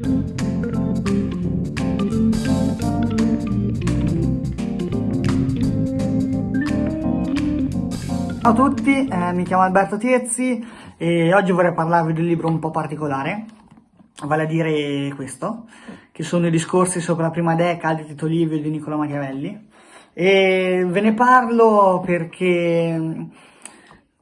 Ciao a tutti, eh, mi chiamo Alberto Tiezzi e oggi vorrei parlarvi di un libro un po' particolare, vale a dire questo, che sono i discorsi sopra la prima decada di Tito Livio e di Niccolò Machiavelli. E ve ne parlo perché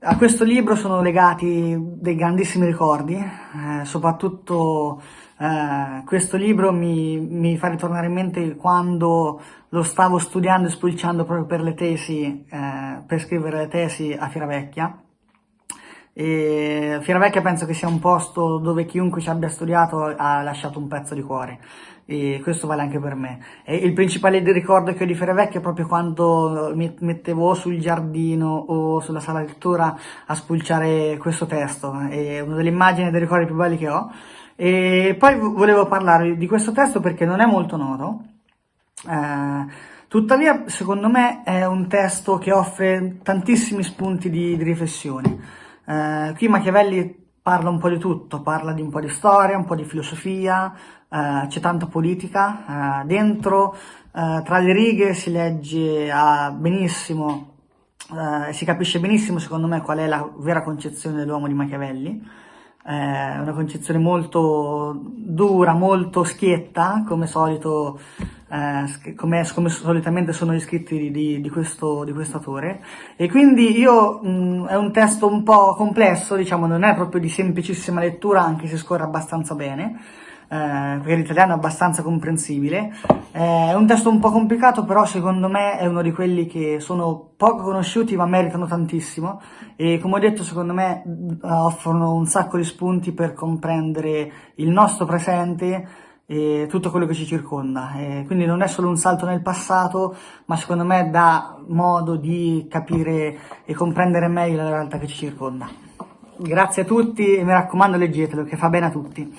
a questo libro sono legati dei grandissimi ricordi, eh, soprattutto eh, questo libro mi, mi, fa ritornare in mente quando lo stavo studiando e spulciando proprio per le tesi, eh, per scrivere le tesi a Fieravecchia. E Fieravecchia penso che sia un posto dove chiunque ci abbia studiato ha lasciato un pezzo di cuore e questo vale anche per me. E il principale ricordo che ho di Fieravecchia è proprio quando mi mettevo sul giardino o sulla sala di lettura a spulciare questo testo, è una delle immagini e dei ricordi più belli che ho. E poi volevo parlare di questo testo perché non è molto noto, eh, tuttavia secondo me è un testo che offre tantissimi spunti di, di riflessione. Eh, qui Machiavelli parla un po' di tutto, parla di un po' di storia, un po' di filosofia, eh, c'è tanta politica, eh, dentro eh, tra le righe si legge ah, benissimo, eh, si capisce benissimo secondo me qual è la vera concezione dell'uomo di Machiavelli, è una concezione molto dura, molto schietta, come solito, eh, come, come, solitamente sono gli scritti di, di, questo, di questo autore. E quindi io, mh, è un testo un po' complesso, diciamo, non è proprio di semplicissima lettura, anche se scorre abbastanza bene, eh, perché l'italiano è abbastanza comprensibile. Eh, è un testo un po' complicato, però secondo me è uno di quelli che sono poco conosciuti ma meritano tantissimo e come ho detto secondo me offrono un sacco di spunti per comprendere il nostro presente e tutto quello che ci circonda. E quindi non è solo un salto nel passato, ma secondo me dà modo di capire e comprendere meglio la realtà che ci circonda. Grazie a tutti e mi raccomando leggetelo che fa bene a tutti.